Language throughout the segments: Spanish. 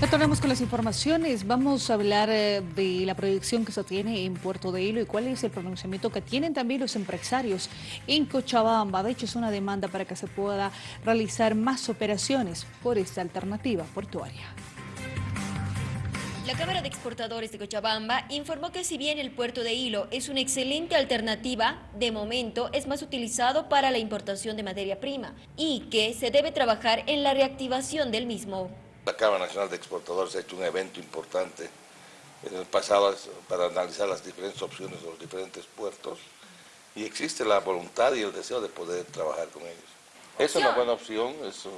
Retornamos con las informaciones. Vamos a hablar eh, de la proyección que se tiene en Puerto de Hilo y cuál es el pronunciamiento que tienen también los empresarios en Cochabamba. De hecho, es una demanda para que se pueda realizar más operaciones por esta alternativa portuaria. La Cámara de Exportadores de Cochabamba informó que si bien el puerto de Hilo es una excelente alternativa, de momento es más utilizado para la importación de materia prima y que se debe trabajar en la reactivación del mismo. La Cámara Nacional de Exportadores ha hecho un evento importante en el pasado para analizar las diferentes opciones de los diferentes puertos y existe la voluntad y el deseo de poder trabajar con ellos. Es una buena opción, eso,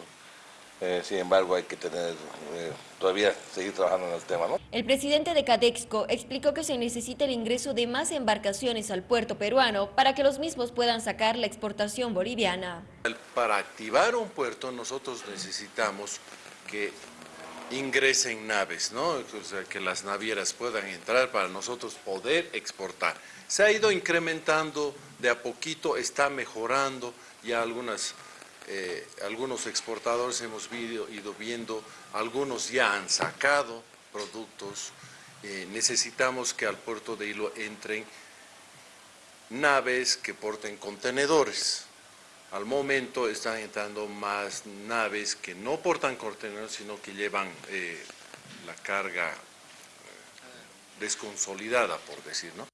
eh, sin embargo hay que tener, eh, todavía seguir trabajando en el tema. ¿no? El presidente de Cadexco explicó que se necesita el ingreso de más embarcaciones al puerto peruano para que los mismos puedan sacar la exportación boliviana. Para activar un puerto nosotros necesitamos que ingresen naves, ¿no? Que las navieras puedan entrar para nosotros poder exportar. Se ha ido incrementando de a poquito, está mejorando, ya algunas, eh, algunos exportadores hemos ido viendo, algunos ya han sacado productos, eh, necesitamos que al puerto de Hilo entren naves que porten contenedores, al momento están entrando más naves que no portan contenedores, sino que llevan eh, la carga eh, desconsolidada, por decir, ¿no?